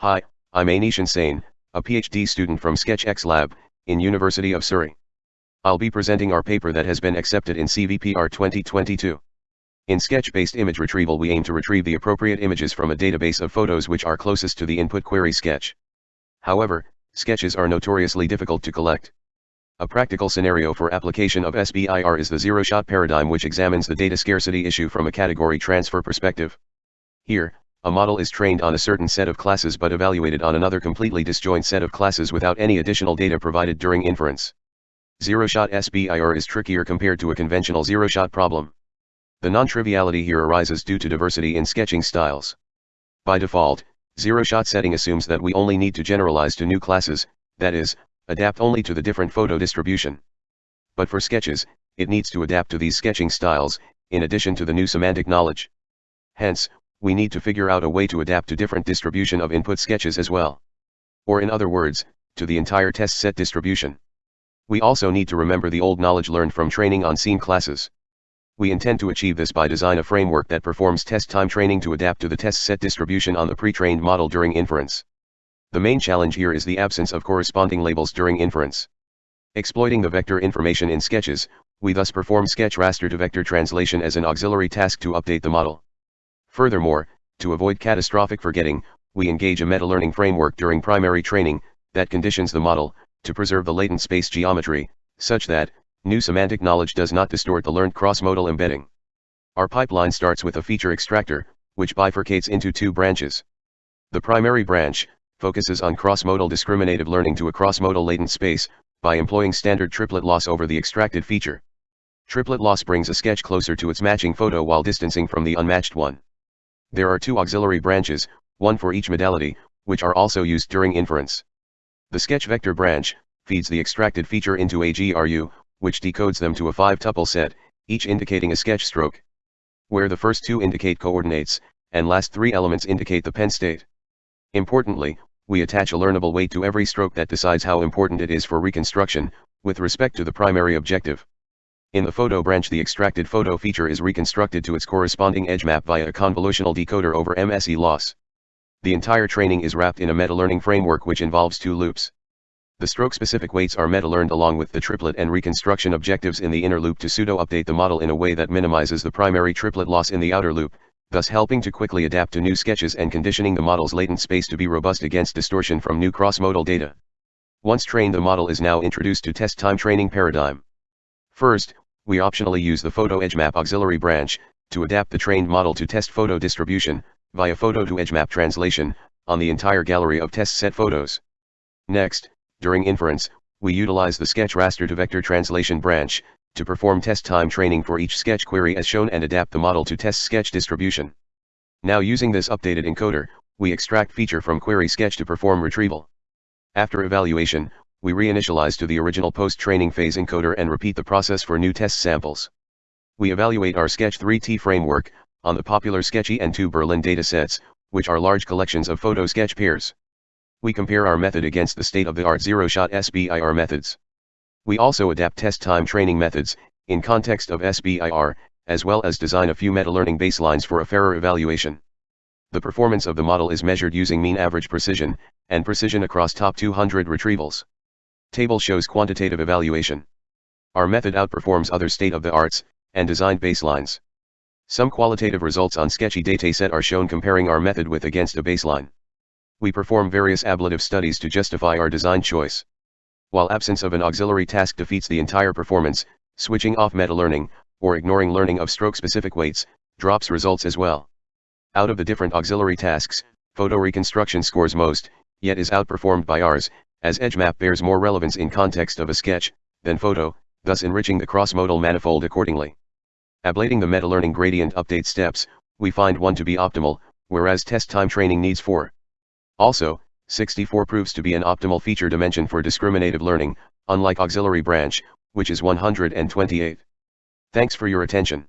Hi, I'm Aneeshan Sain, a PhD student from SketchX Lab, in University of Surrey. I'll be presenting our paper that has been accepted in CVPR 2022. In sketch-based image retrieval we aim to retrieve the appropriate images from a database of photos which are closest to the input query sketch. However, sketches are notoriously difficult to collect. A practical scenario for application of SBIR is the zero-shot paradigm which examines the data scarcity issue from a category transfer perspective. Here, a model is trained on a certain set of classes but evaluated on another completely disjoint set of classes without any additional data provided during inference. Zero-shot SBIR is trickier compared to a conventional zero-shot problem. The non-triviality here arises due to diversity in sketching styles. By default, zero-shot setting assumes that we only need to generalize to new classes, that is, adapt only to the different photo distribution. But for sketches, it needs to adapt to these sketching styles, in addition to the new semantic knowledge. Hence, we need to figure out a way to adapt to different distribution of input sketches as well. Or in other words, to the entire test set distribution. We also need to remember the old knowledge learned from training on seen classes. We intend to achieve this by design a framework that performs test time training to adapt to the test set distribution on the pre-trained model during inference. The main challenge here is the absence of corresponding labels during inference. Exploiting the vector information in sketches, we thus perform sketch raster to vector translation as an auxiliary task to update the model. Furthermore, to avoid catastrophic forgetting, we engage a meta-learning framework during primary training, that conditions the model, to preserve the latent space geometry, such that, new semantic knowledge does not distort the learned cross-modal embedding. Our pipeline starts with a feature extractor, which bifurcates into two branches. The primary branch, focuses on cross-modal discriminative learning to a cross-modal latent space, by employing standard triplet loss over the extracted feature. Triplet loss brings a sketch closer to its matching photo while distancing from the unmatched one. There are two auxiliary branches, one for each modality, which are also used during inference. The sketch vector branch, feeds the extracted feature into a GRU, which decodes them to a five-tuple set, each indicating a sketch stroke. Where the first two indicate coordinates, and last three elements indicate the pen state. Importantly, we attach a learnable weight to every stroke that decides how important it is for reconstruction, with respect to the primary objective. In the photo branch the extracted photo feature is reconstructed to its corresponding edge map via a convolutional decoder over MSE loss. The entire training is wrapped in a meta-learning framework which involves two loops. The stroke-specific weights are meta-learned along with the triplet and reconstruction objectives in the inner loop to pseudo-update the model in a way that minimizes the primary triplet loss in the outer loop, thus helping to quickly adapt to new sketches and conditioning the model's latent space to be robust against distortion from new cross-modal data. Once trained the model is now introduced to test time training paradigm. First, we optionally use the photo Edge Map auxiliary branch, to adapt the trained model to test photo distribution, via photo to edge map translation, on the entire gallery of test set photos. Next, during inference, we utilize the sketch raster to vector translation branch, to perform test time training for each sketch query as shown and adapt the model to test sketch distribution. Now using this updated encoder, we extract feature from query sketch to perform retrieval. After evaluation, we reinitialize to the original post-training phase encoder and repeat the process for new test samples. We evaluate our Sketch 3T framework, on the popular Sketchy and TU-Berlin datasets, which are large collections of photo sketch pairs. We compare our method against the state-of-the-art zero-shot SBIR methods. We also adapt test time training methods, in context of SBIR, as well as design a few meta-learning baselines for a fairer evaluation. The performance of the model is measured using mean average precision, and precision across top 200 retrievals. Table shows quantitative evaluation. Our method outperforms other state-of-the-arts, and designed baselines. Some qualitative results on sketchy dataset are shown comparing our method with against a baseline. We perform various ablative studies to justify our design choice. While absence of an auxiliary task defeats the entire performance, switching off meta-learning, or ignoring learning of stroke-specific weights, drops results as well. Out of the different auxiliary tasks, photo reconstruction scores most, yet is outperformed by ours, as edge map bears more relevance in context of a sketch, than photo, thus enriching the cross-modal manifold accordingly. Ablating the meta-learning gradient update steps, we find one to be optimal, whereas test time training needs 4. Also, 64 proves to be an optimal feature dimension for discriminative learning, unlike auxiliary branch, which is 128. Thanks for your attention.